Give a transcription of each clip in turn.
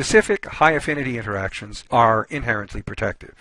specific high-affinity interactions are inherently protective.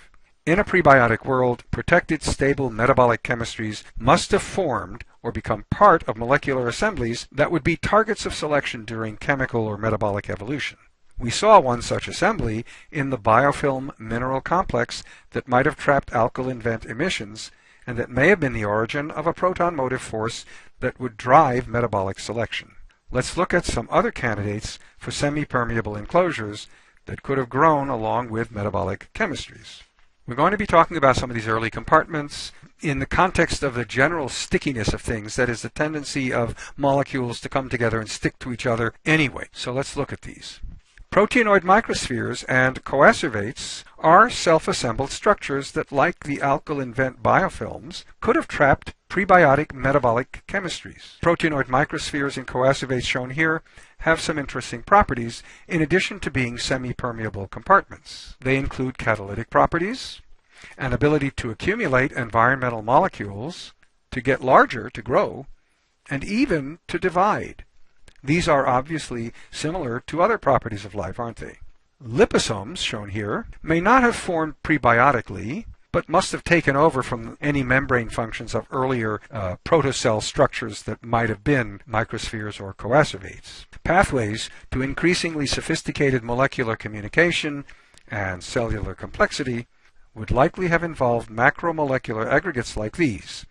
In a prebiotic world, protected stable metabolic chemistries must have formed or become part of molecular assemblies that would be targets of selection during chemical or metabolic evolution. We saw one such assembly in the biofilm mineral complex that might have trapped alkaline vent emissions and that may have been the origin of a proton motive force that would drive metabolic selection. Let's look at some other candidates for semi-permeable enclosures that could have grown along with metabolic chemistries. We're going to be talking about some of these early compartments in the context of the general stickiness of things, that is the tendency of molecules to come together and stick to each other anyway. So let's look at these. Proteinoid microspheres and coacervates are self-assembled structures that, like the alkaline vent biofilms, could have trapped prebiotic metabolic chemistries. Proteinoid microspheres and coacervates shown here have some interesting properties in addition to being semi-permeable compartments. They include catalytic properties, an ability to accumulate environmental molecules, to get larger, to grow, and even to divide. These are obviously similar to other properties of life, aren't they? Liposomes, shown here, may not have formed prebiotically, but must have taken over from any membrane functions of earlier uh, protocell structures that might have been microspheres or coacervates. Pathways to increasingly sophisticated molecular communication and cellular complexity would likely have involved macromolecular aggregates like these.